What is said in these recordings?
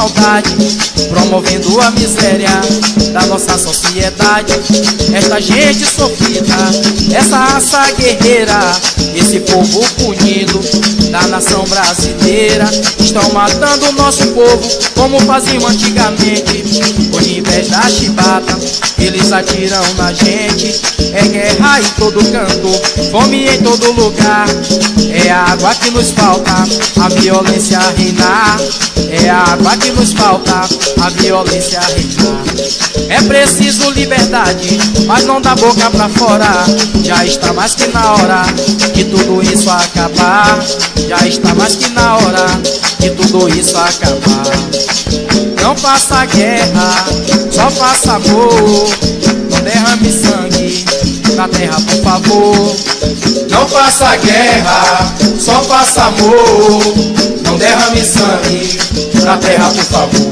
maldade, promovendo a miséria nossa sociedade. Esta gente sofrida, essa raça guerreira, esse povo punido da nação brasileira, estão matando o nosso povo como faziam antigamente. Ao invés da chibata, eles atiram na gente. É guerra em todo canto, fome em todo lugar. É a água que nos falta, a violência reinar. É a água que nos falta, a violência reinar. É preciso liberdade, mas não dá boca pra fora. Já está mais que na hora de tudo isso acabar. Já está mais que na hora de tudo isso acabar. Não faça guerra, só faça amor. Não derrame sangue na terra, por favor. Não faça guerra, só faça amor. Não derrame sangue na terra, por favor.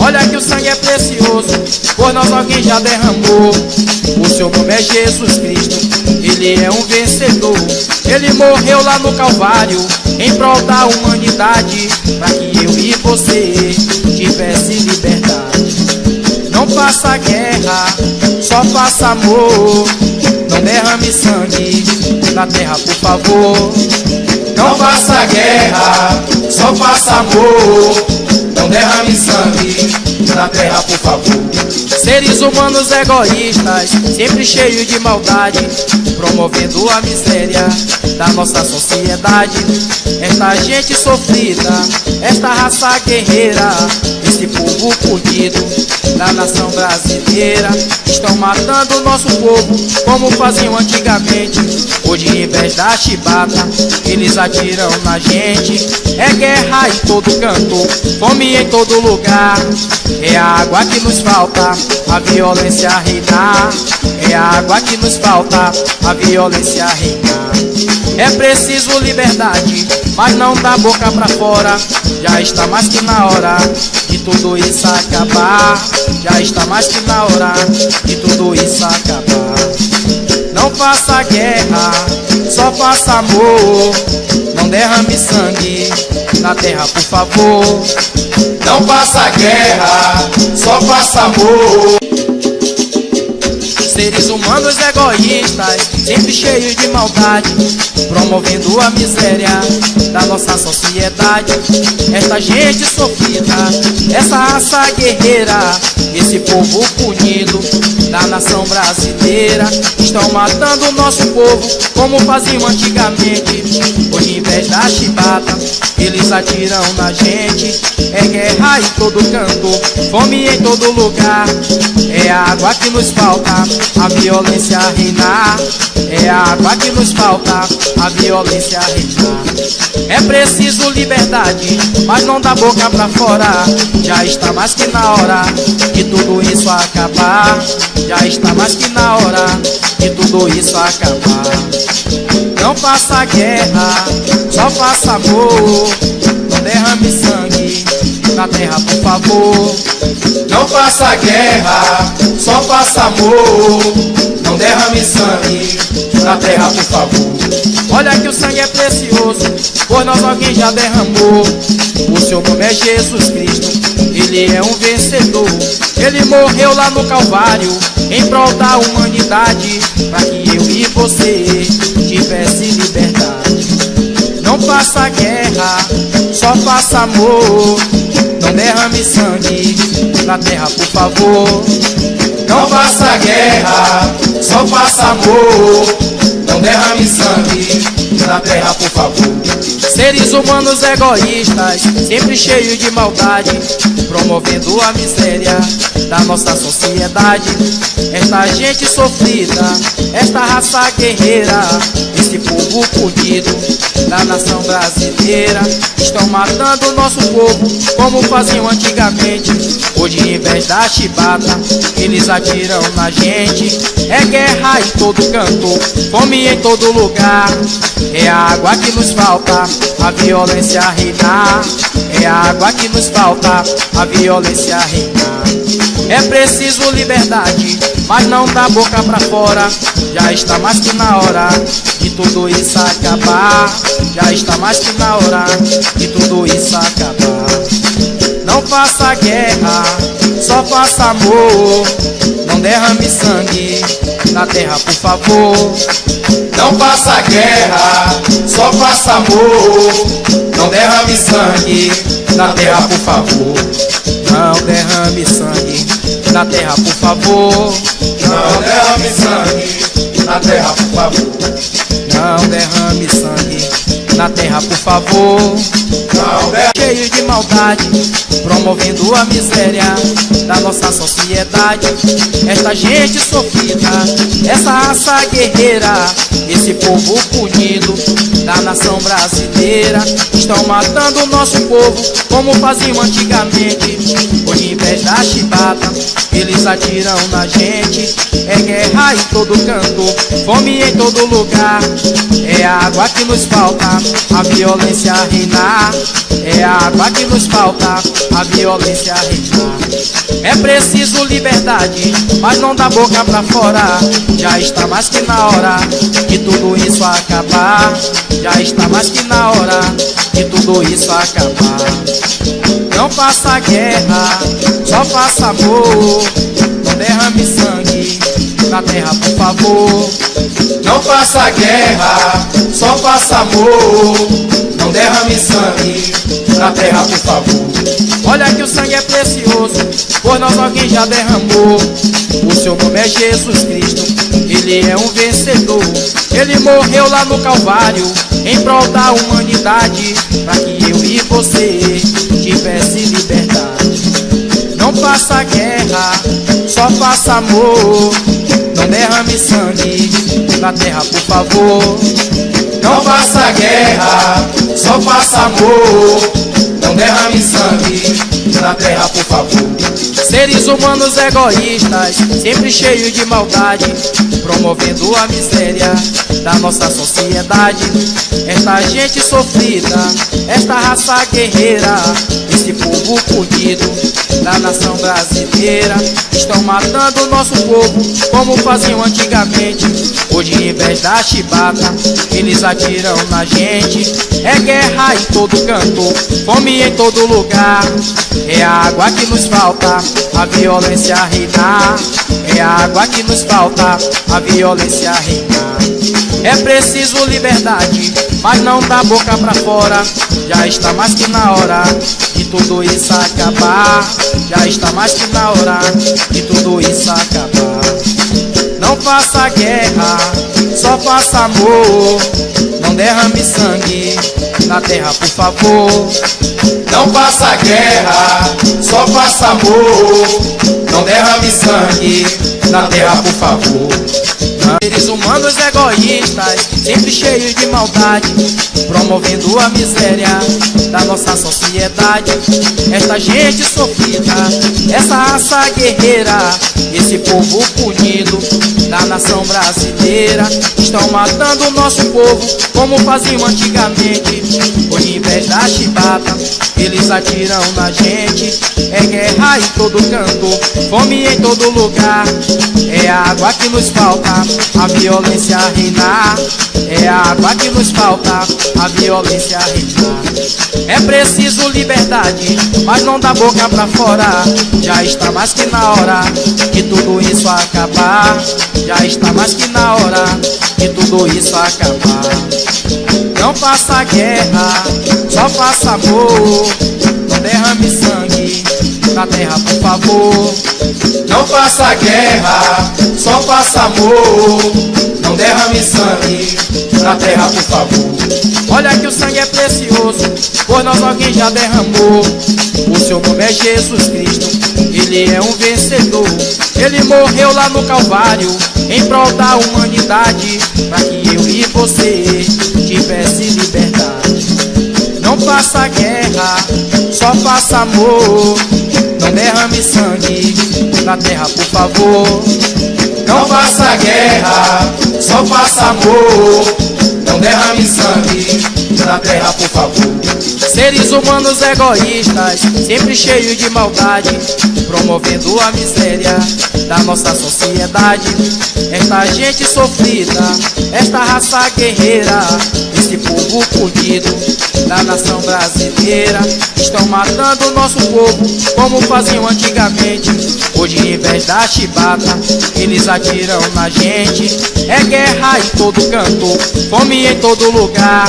Olha que o sangue é precioso, por nós alguém já derramou. O seu nome é Jesus Cristo, ele é um vencedor. Ele morreu lá no Calvário, em prol da humanidade, para que eu e você tivesse liberdade. Não faça guerra, só faça amor. Não derrame sangue na terra, por favor. Não faça guerra, só faça amor. Não derrame sangue na terra, por favor. Seres humanos egoístas, sempre cheios de maldade, promovendo a miséria da nossa sociedade. Esta gente sofrida, esta raça guerreira, esse povo punido da nação brasileira, estão matando o nosso povo como faziam antigamente. Hoje, em vez da chibata, eles atiram na gente. É guerra em todo canto, fome em todo lugar. É a água que nos falta, a violência reinar. É a água que nos falta, a violência reinar. É preciso liberdade, mas não dá boca pra fora. Já está mais que na hora de tudo isso acabar. Já está mais que na hora de tudo isso acabar. Não faça guerra, só faça amor. Não derrame sangue na terra, por favor. Não faça guerra, só faça amor. Seres humanos egoístas, sempre cheios de maldade, promovendo a miséria da nossa sociedade. Esta gente sofrida, essa raça guerreira, esse povo punido da nação brasileira, estão matando o nosso povo como faziam antigamente. Ao invés da chibata, eles atiram na gente. É guerra em todo canto, fome em todo lugar. É água que nos falta, a violência reinar. É água que nos falta, a violência reinar. É preciso liberdade, mas não dá boca pra fora. Já está mais que na hora de tudo isso acabar. Já está mais que na hora de tudo isso acabar. Não faça guerra, só faça amor. Não derrame sangue na terra, por favor. Não faça guerra, só faça amor. Não derrame sangue na terra, por favor. Olha que o sangue é precioso, por nós alguém já derramou. O seu nome é Jesus Cristo, ele é um vencedor. Ele morreu lá no Calvário, em prol da humanidade, para que eu e você Faça guerra, só faça amor. Não derrame sangue na terra, por favor. Não faça guerra, só faça amor. Não derrame sangue na terra, por favor. Seres humanos egoístas, sempre cheios de maldade, promovendo a miséria da nossa sociedade. Esta gente sofrida, esta raça guerreira, esse povo punido da nação brasileira, estão matando o nosso povo como faziam antigamente. Hoje, em vez da chibata, eles atiram na gente. É guerra em todo canto, fome em todo lugar. É a água que nos falta, a violência reinar. É a água que nos falta, a violência reinar. É preciso liberdade, mas não dá boca pra fora. Já está mais que na hora de tudo isso acabar. Já está mais que na hora de tudo isso acabar. Não faça guerra, só faça amor. Não derrame sangue na terra, por favor. Não faça guerra, só faça amor. Não derrame sangue na terra, por favor. Não derrame sangue na terra, por favor. Não derrame sangue na terra, por favor. Não derrame sangue na terra, por favor. Cheio de maldade, promovendo a miséria da nossa sociedade. Esta gente sofrida, essa raça guerreira, esse povo punido da nação brasileira, estão matando o nosso povo como faziam antigamente. Em vez da chibata, eles atiram na gente. É guerra em todo canto, fome em todo lugar. É a água que nos falta, a violência reinar. É a água que nos falta, a violência reinar. É preciso liberdade, mas não dá boca pra fora. Já está mais que na hora de tudo isso acabar. Já está mais que na hora de tudo isso acabar. Não faça guerra, só faça amor. Não derrame sangue na terra, por favor. Não faça guerra, só faça amor. Não derrame sangue na terra, por favor. Olha que o sangue é precioso, por nós alguém já derramou. O seu nome é Jesus Cristo, ele é um vencedor. Ele morreu lá no Calvário, em prol da humanidade, para que eu e você tivesse liberdade. Não faça guerra, só faça amor. Não derrame sangue na terra, por favor. Não faça guerra, só faça amor. Não derrame sangue na terra, por favor. Seres humanos egoístas, sempre cheios de maldade, promovendo a miséria da nossa sociedade. Esta gente sofrida, esta raça guerreira, esse povo punido da nação brasileira, estão matando o nosso povo como faziam antigamente. Hoje, em vez da chibata, eles atiram na gente. É guerra em todo canto, fome em todo lugar. É água que nos falta, a violência reinar. É água que nos falta, a violência reinar. É preciso liberdade, mas não dá boca pra fora. Já está mais que na hora de tudo isso acabar. Já está mais que na hora de tudo isso acabar. Não faça guerra, só faça amor. Não derrame sangue na terra, por favor. Não faça guerra, só faça amor. Não derrame sangue na terra, por favor. Seres humanos egoístas, sempre cheios de maldade, promovendo a miséria da nossa sociedade. Esta gente sofrida, essa raça guerreira, esse povo punido da nação brasileira, estão matando o nosso povo como faziam antigamente. Ao invés da chibata, eles atiram na gente. É guerra em todo canto, fome em todo lugar. É a água que nos falta, a violência reinar. É a água que nos falta, a violência reinar. É preciso liberdade, mas não dá boca pra fora. Já está mais que na hora de tudo isso acabar. Já está mais que na hora de tudo isso acabar. Não faça guerra, só faça amor. Não derrame sangue na terra, por favor. Não faça guerra, só faça amor. Não derrame sangue na terra, por favor. Olha que o sangue é precioso, por nós alguém já derramou. O seu nome é Jesus Cristo, ele é um vencedor. Ele morreu lá no Calvário, em prol da humanidade, para que eu e você liberdade. Não faça guerra, só faça amor. Não derrame sangue na terra, por favor. Não faça guerra, só faça amor. Não derrame sangue na terra, por favor. Seres humanos egoístas, sempre cheios de maldade, promovendo a miséria da nossa sociedade. Esta gente sofrida, esta raça guerreira, esse povo punido da nação brasileira, estão matando o nosso povo como faziam antigamente. Hoje, em vez da chibata, eles atiram na gente. É guerra em todo canto, fome em todo lugar.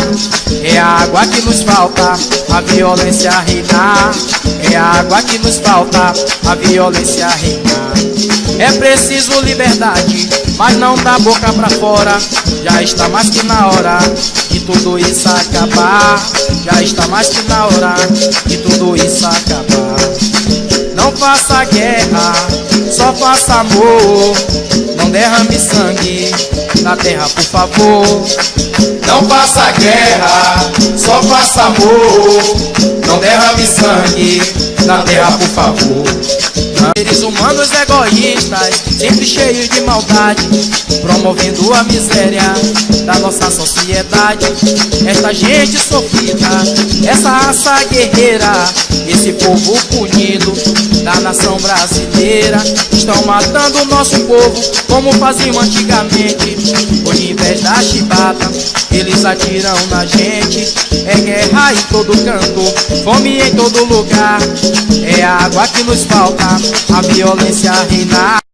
É a água que nos falta, a violência reinar. É a água que nos falta, a violência reinar. É preciso liberdade, mas não dá boca pra fora. Já está mais que na hora de tudo isso acabar. Já está mais que na hora de tudo isso acabar. Não faça guerra, só faça amor. Não derrame sangue na terra, por favor. Não faça guerra, só faça amor. Não derrame sangue na terra, por favor. Seres humanos egoístas, sempre cheios de maldade, promovendo a miséria da nossa sociedade. Esta gente sofrida, essa raça guerreira, esse povo punido da nação brasileira, estão matando o nosso povo como faziam antigamente. Ao invés da chibata, eles atiram na gente. É guerra em todo canto, fome em todo lugar. É água que nos falta, a violência reinar.